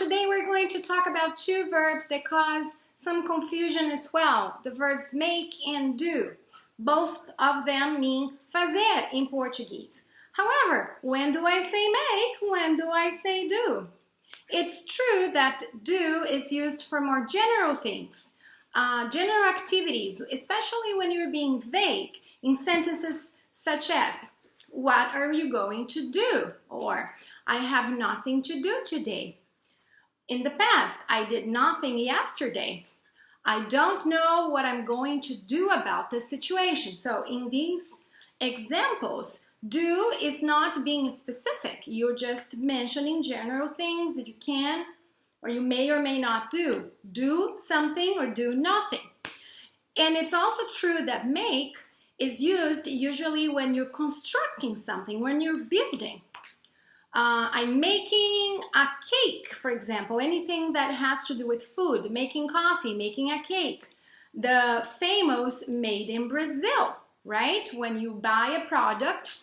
today we're going to talk about two verbs that cause some confusion as well. The verbs make and do. Both of them mean fazer in Portuguese. However, when do I say make? When do I say do? It's true that do is used for more general things, uh, general activities, especially when you're being vague in sentences such as, what are you going to do? Or, I have nothing to do today. In the past, I did nothing yesterday. I don't know what I'm going to do about this situation. So in these examples, do is not being specific. You're just mentioning general things that you can or you may or may not do. Do something or do nothing. And it's also true that make is used usually when you're constructing something, when you're building. Uh, I'm making a cake, for example, anything that has to do with food, making coffee, making a cake. The famous made in Brazil, right? When you buy a product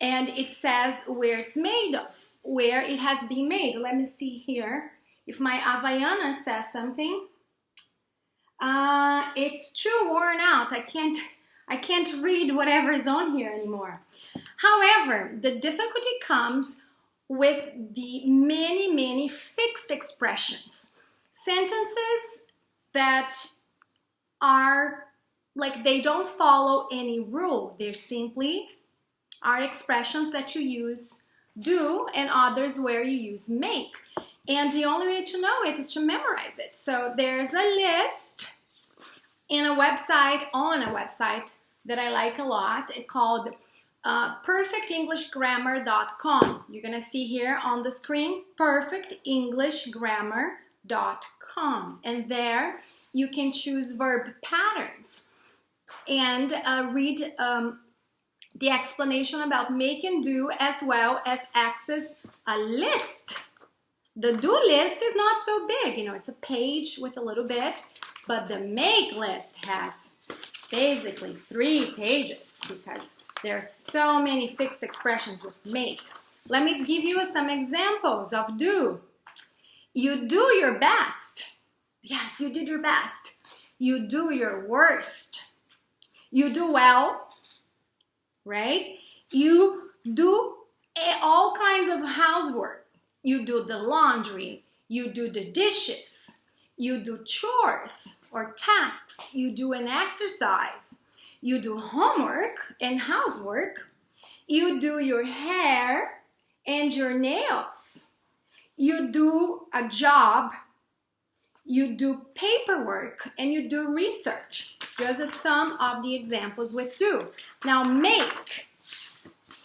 and it says where it's made of, where it has been made. Let me see here. If my Havaiana says something, uh, it's too worn out. I can't I can't read whatever is on here anymore. However, the difficulty comes with the many, many fixed expressions. Sentences that are like they don't follow any rule. They're simply are expressions that you use do and others where you use make. And the only way to know it is to memorize it. So there's a list in a website, on a website that I like a lot called uh, perfectenglishgrammar.com. You're gonna see here on the screen, perfectenglishgrammar.com. And there you can choose verb patterns and uh, read um, the explanation about make and do as well as access a list. The do list is not so big, you know, it's a page with a little bit, but the make list has basically three pages because there are so many fixed expressions with make. Let me give you some examples of do. You do your best. Yes, you did your best. You do your worst. You do well, right? You do all kinds of housework. You do the laundry. You do the dishes you do chores or tasks, you do an exercise, you do homework and housework, you do your hair and your nails, you do a job, you do paperwork, and you do research. Those are some of the examples with do. Now make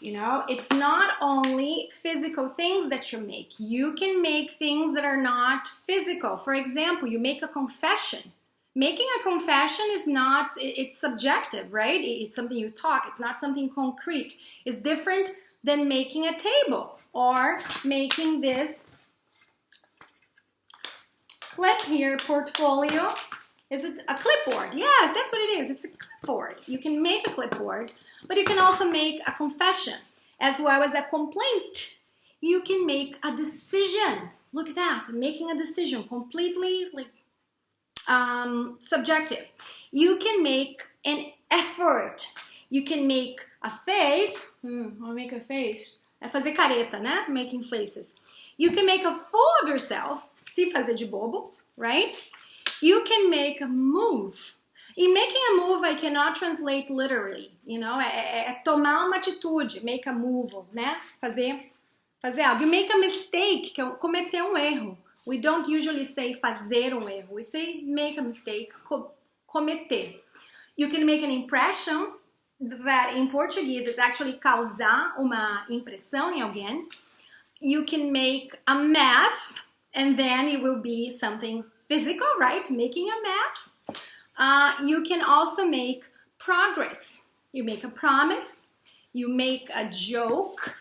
you know, it's not only physical things that you make. You can make things that are not physical. For example, you make a confession. Making a confession is not, it's subjective, right? It's something you talk, it's not something concrete. It's different than making a table or making this clip here, portfolio. Is it a clipboard? Yes, that's what it is. It's a clipboard. You can make a clipboard, but you can also make a confession as well as a complaint. You can make a decision. Look at that, making a decision, completely like um, subjective. You can make an effort. You can make a face. Hmm, I'll make a face. É fazer careta, né? Making faces. You can make a fool of yourself. Se fazer de bobo, right? You can make a move. In making a move, I cannot translate literally, you know, é, é, é tomar uma atitude, make a move, né? Fazer, fazer algo. You make a mistake, que é cometer um erro. We don't usually say fazer um erro. We say make a mistake, co cometer. You can make an impression that in Portuguese it's actually causar uma impressão em alguém. You can make a mess and then it will be something physical, right? Making a mess. Uh, you can also make progress. You make a promise, you make a joke,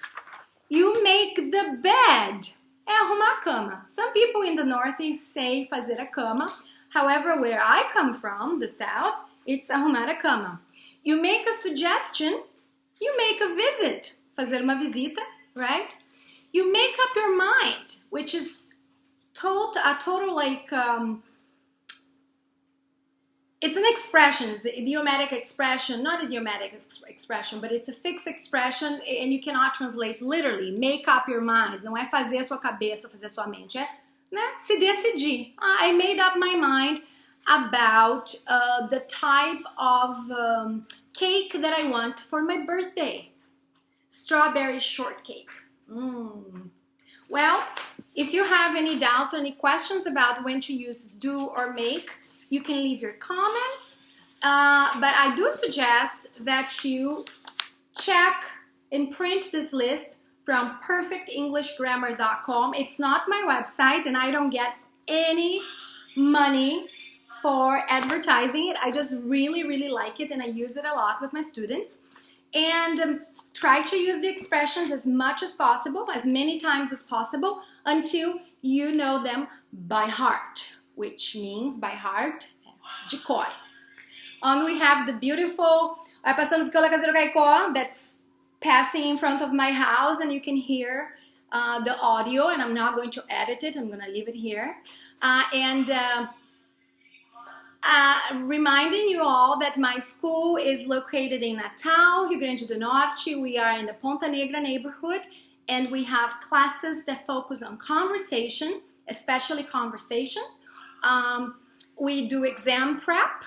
you make the bed. É arrumar a cama. Some people in the Northeast say fazer a cama. However, where I come from, the South, it's arrumar a cama. You make a suggestion, you make a visit. Fazer uma visita, right? You make up your mind, which is a total like, um, it's an expression, it's an idiomatic expression, not idiomatic expression, but it's a fixed expression and you cannot translate literally. Make up your mind. Não é fazer a sua cabeça, fazer a sua mente. É né, se decidir. I made up my mind about uh, the type of um, cake that I want for my birthday. Strawberry shortcake. Mm. Well, if you have any doubts or any questions about when to use do or make, you can leave your comments. Uh, but I do suggest that you check and print this list from perfectenglishgrammar.com. It's not my website and I don't get any money for advertising it. I just really, really like it and I use it a lot with my students. And um, try to use the expressions as much as possible, as many times as possible, until you know them by heart, which means by heart, de cor. And we have the beautiful Vai passando pela Caseiro Caicó that's passing in front of my house and you can hear uh, the audio and I'm not going to edit it, I'm gonna leave it here. Uh, and uh, uh, reminding you all that my school is located in Natal, Rio Grande do Norte. We are in the Ponta Negra neighborhood and we have classes that focus on conversation, especially conversation. Um, we do exam prep.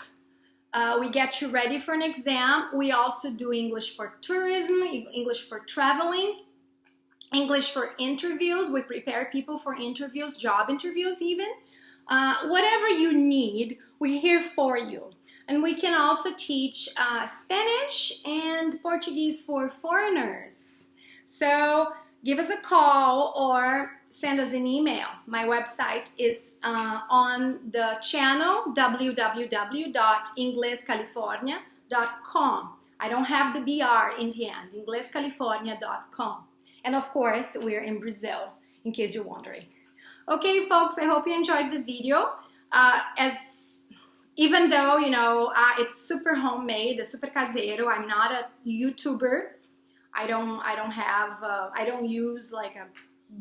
Uh, we get you ready for an exam. We also do English for tourism, English for traveling, English for interviews. We prepare people for interviews, job interviews even. Uh, whatever you need, we're here for you. And we can also teach uh, Spanish and Portuguese for foreigners. So give us a call or send us an email. My website is uh, on the channel www.inglescalifornia.com. I don't have the BR in the end, inglescalifornia.com. And of course, we're in Brazil, in case you're wondering. Okay, folks, I hope you enjoyed the video. Uh, as even though, you know, uh, it's super homemade, super casero, I'm not a YouTuber. I don't, I don't have, uh, I don't use like a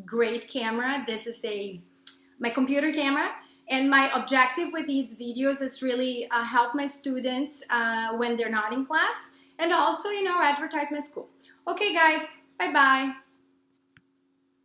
great camera. This is a, my computer camera. And my objective with these videos is really uh, help my students uh, when they're not in class and also, you know, advertise my school. Okay, guys, bye-bye.